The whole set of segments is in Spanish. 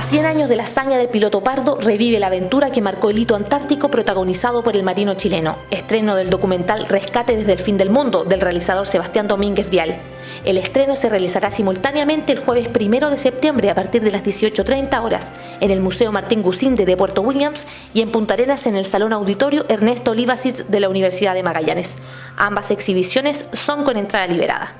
A 100 años de la hazaña del piloto Pardo, revive la aventura que marcó el hito antártico protagonizado por el marino chileno. Estreno del documental Rescate desde el fin del mundo, del realizador Sebastián Domínguez Vial. El estreno se realizará simultáneamente el jueves 1 de septiembre a partir de las 18.30 horas en el Museo Martín Gusinde de Puerto Williams y en Punta Arenas en el Salón Auditorio Ernesto Olivasic de la Universidad de Magallanes. Ambas exhibiciones son con entrada liberada.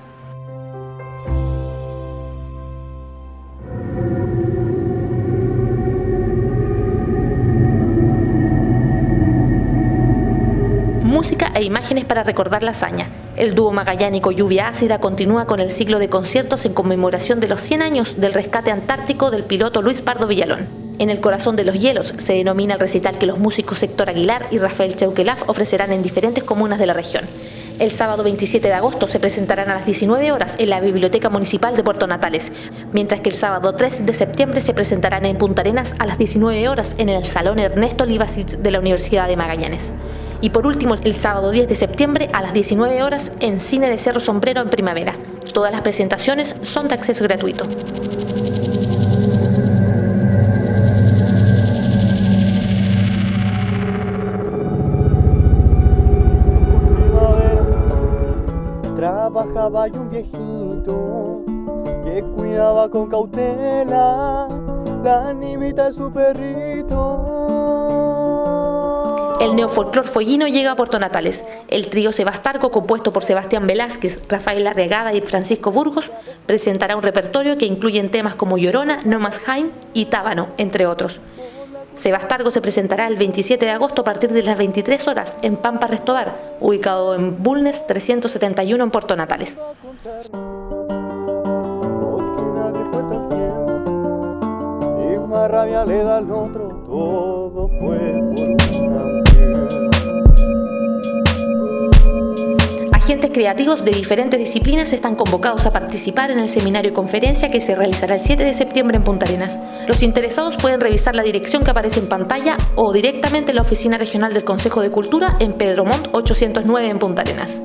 Música e imágenes para recordar la hazaña. El dúo magallánico Lluvia Ácida continúa con el ciclo de conciertos en conmemoración de los 100 años del rescate antártico del piloto Luis Pardo Villalón. En el corazón de los hielos se denomina el recital que los músicos Héctor Aguilar y Rafael Chauquelaf ofrecerán en diferentes comunas de la región. El sábado 27 de agosto se presentarán a las 19 horas en la Biblioteca Municipal de Puerto Natales, mientras que el sábado 3 de septiembre se presentarán en Punta Arenas a las 19 horas en el Salón Ernesto Olivasic de la Universidad de Magallanes. Y por último, el sábado 10 de septiembre a las 19 horas en Cine de Cerro Sombrero en Primavera. Todas las presentaciones son de acceso gratuito. trabajaba un viejito que cuidaba con cautela la animita de su perrito. El neofolclor follino llega a Puerto Natales. El trío Sebastarco, compuesto por Sebastián Velázquez, Rafael Arregada y Francisco Burgos, presentará un repertorio que incluye temas como Llorona, No Más y Tábano, entre otros. Sebastargo se presentará el 27 de agosto a partir de las 23 horas en Pampa Restobar, ubicado en Bulnes 371 en Puerto Natales. Creativos de diferentes disciplinas están convocados a participar en el seminario y conferencia que se realizará el 7 de septiembre en Punta Arenas. Los interesados pueden revisar la dirección que aparece en pantalla o directamente en la Oficina Regional del Consejo de Cultura en Pedro Montt 809 en Punta Arenas.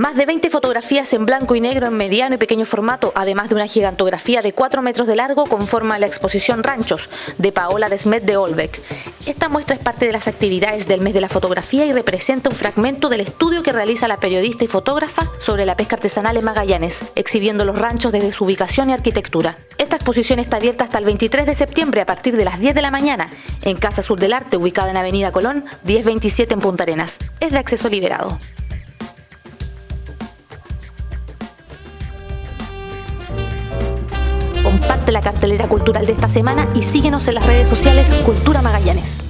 Más de 20 fotografías en blanco y negro en mediano y pequeño formato, además de una gigantografía de 4 metros de largo, conforma la exposición Ranchos de Paola Desmet de Olbeck. Esta muestra es parte de las actividades del mes de la fotografía y representa un fragmento del estudio que realiza la periodista y fotógrafa sobre la pesca artesanal en Magallanes, exhibiendo los ranchos desde su ubicación y arquitectura. Esta exposición está abierta hasta el 23 de septiembre a partir de las 10 de la mañana en Casa Sur del Arte, ubicada en Avenida Colón, 1027 en Punta Arenas. Es de acceso liberado. Comparte la cartelera cultural de esta semana y síguenos en las redes sociales Cultura Magallanes.